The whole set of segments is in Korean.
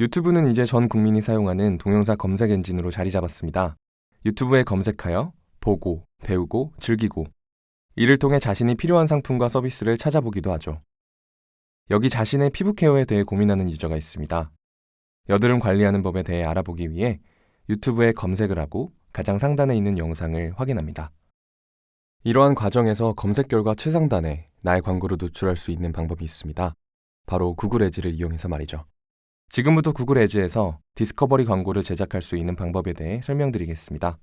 유튜브는 이제 전 국민이 사용하는 동영상 검색 엔진으로 자리 잡았습니다. 유튜브에 검색하여 보고, 배우고, 즐기고 이를 통해 자신이 필요한 상품과 서비스를 찾아보기도 하죠. 여기 자신의 피부 케어에 대해 고민하는 유저가 있습니다. 여드름 관리하는 법에 대해 알아보기 위해 유튜브에 검색을 하고 가장 상단에 있는 영상을 확인합니다. 이러한 과정에서 검색 결과 최상단에 나의 광고를 노출할 수 있는 방법이 있습니다. 바로 Google Ads를 이용해서 말이죠. 지금부터 Google Ads에서 Discovery 광고를 제작할 수 있는 방법에 대해 설명드리겠습니다.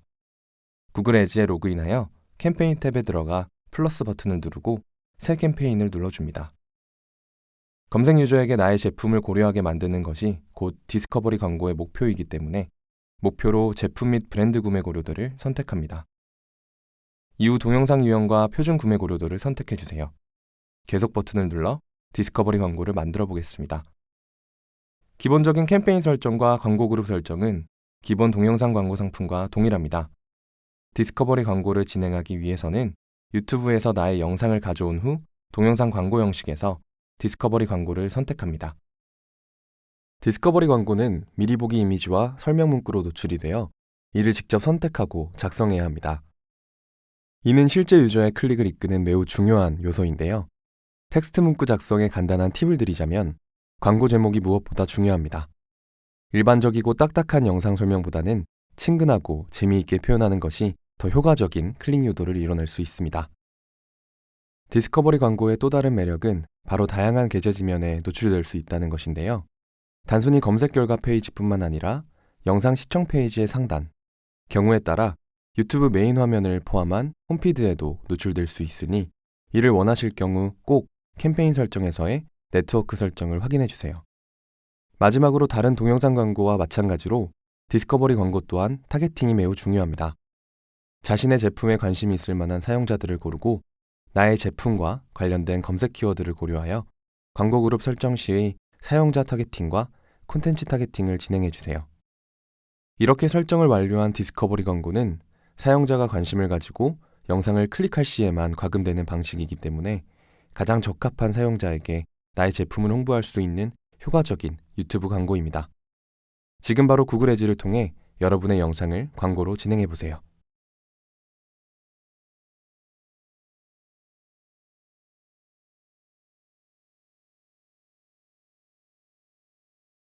Google Ads에 로그인하여 캠페인 탭에 들어가 플러스 버튼을 누르고 새 캠페인을 눌러줍니다. 검색 유저에게 나의 제품을 고려하게 만드는 것이 곧 Discovery 광고의 목표이기 때문에 목표로 제품 및 브랜드 구매 고려도를 선택합니다. 이후 동영상 유형과 표준 구매 고려도를 선택해 주세요. 계속 버튼을 눌러 Discovery 광고를 만들어 보겠습니다. 기본적인 캠페인 설정과 광고 그룹 설정은 기본 동영상 광고 상품과 동일합니다. Discovery 광고를 진행하기 위해서는 유튜브에서 나의 영상을 가져온 후 동영상 광고 형식에서 Discovery 광고를 선택합니다. Discovery 광고는 미리 보기 이미지와 설명 문구로 노출이 되어 이를 직접 선택하고 작성해야 합니다. 이는 실제 유저의 클릭을 이끄는 매우 중요한 요소인데요. 텍스트 문구 작성에 간단한 팁을 드리자면 광고 제목이 무엇보다 중요합니다. 일반적이고 딱딱한 영상 설명보다는 친근하고 재미있게 표현하는 것이 더 효과적인 클릭 유도를 이뤄낼 수 있습니다. Discovery 광고의 또 다른 매력은 바로 다양한 게재 지면에 노출될 수 있다는 것인데요. 단순히 검색 결과 페이지뿐만 아니라 영상 시청 페이지의 상단, 경우에 따라 유튜브 메인 화면을 포함한 home feed에도 노출될 수 있으니 이를 원하실 경우 꼭 캠페인 설정에서의 네트워크 설정을 확인해 주세요. 마지막으로 다른 동영상 광고와 마찬가지로 Discovery 광고 또한 targeting이 매우 중요합니다. 자신의 제품에 관심이 있을 만한 사용자들을 고르고 나의 제품과 관련된 검색 키워드를 고려하여 광고 그룹 설정 시의 사용자 targeting과 콘텐츠 targeting을 진행해 주세요. 이렇게 설정을 완료한 Discovery 광고는 사용자가 관심을 가지고 영상을 클릭할 시에만 과금되는 방식이기 때문에 가장 적합한 사용자에게 나의 제품을 홍보할 수 있는 효과적인 유튜브 광고입니다. 지금 바로 Google Ads를 통해 여러분의 영상을 광고로 진행해 보세요.